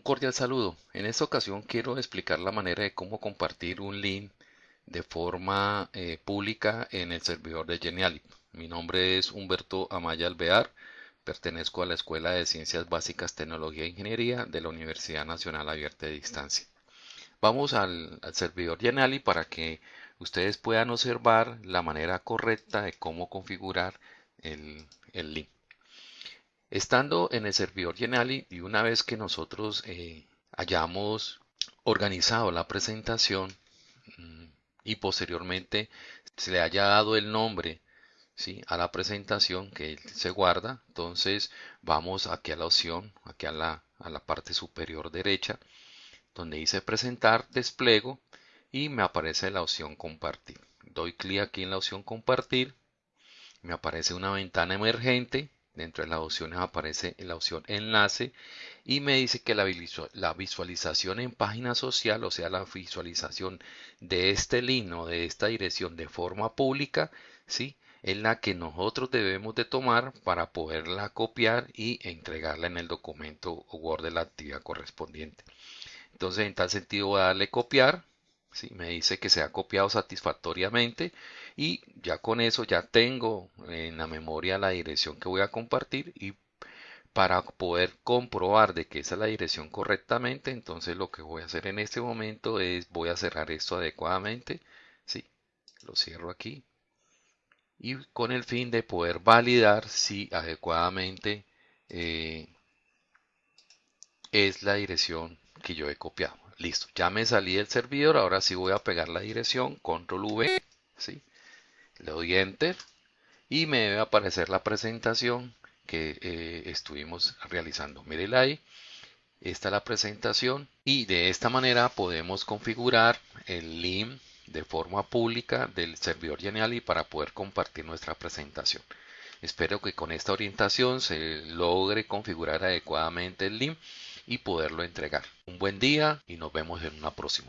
Un cordial saludo. En esta ocasión quiero explicar la manera de cómo compartir un link de forma eh, pública en el servidor de Geniali. Mi nombre es Humberto Amaya Alvear. Pertenezco a la Escuela de Ciencias Básicas, Tecnología e Ingeniería de la Universidad Nacional Abierta de Distancia. Vamos al, servidor Geniali para que ustedes puedan observar la manera correcta de cómo configurar el link. Estando en el servidor Geniali y una vez que nosotros eh, hayamos organizado la presentación mm, y posteriormente se le haya dado el nombre ¿sí? a la presentación que se guarda, entonces vamos aquí a la opción, aquí a la, a la parte superior derecha, donde dice presentar, despliego y me aparece la opción compartir. Doy clic aquí en la opción compartir, me aparece una ventana emergente Dentro de las opciones aparece la opción enlace y me dice que la, visualización en página social, o sea, la visualización de este link o de esta dirección de forma pública, ¿sí? es la que nosotros debemos de tomar para poderla copiar y entregarla en el documento Word de la actividad correspondiente. Entonces, en tal sentido, voy a darle copiar. ¿Sí? Me dice que se ha copiado satisfactoriamente y ya con eso ya tengo en la memoria la dirección que voy a compartir y para poder comprobar de que esa es la dirección correctamente entonces lo que voy a hacer en este momento es voy a cerrar esto adecuadamente sí lo cierro aquí y con el fin de poder validar si adecuadamente eh, es la dirección que yo he copiado listo ya me salí del servidor ahora sí voy a pegar la dirección control v sí le doy enter y me debe aparecer la presentación que eh, estuvimos realizando. Mírenla ahí. Esta es la presentación y de esta manera podemos configurar el link de forma pública del servidor Geniali para poder compartir nuestra presentación. Espero que con esta orientación se logre configurar adecuadamente el link y poderlo entregar. Un buen día y nos vemos en una próxima.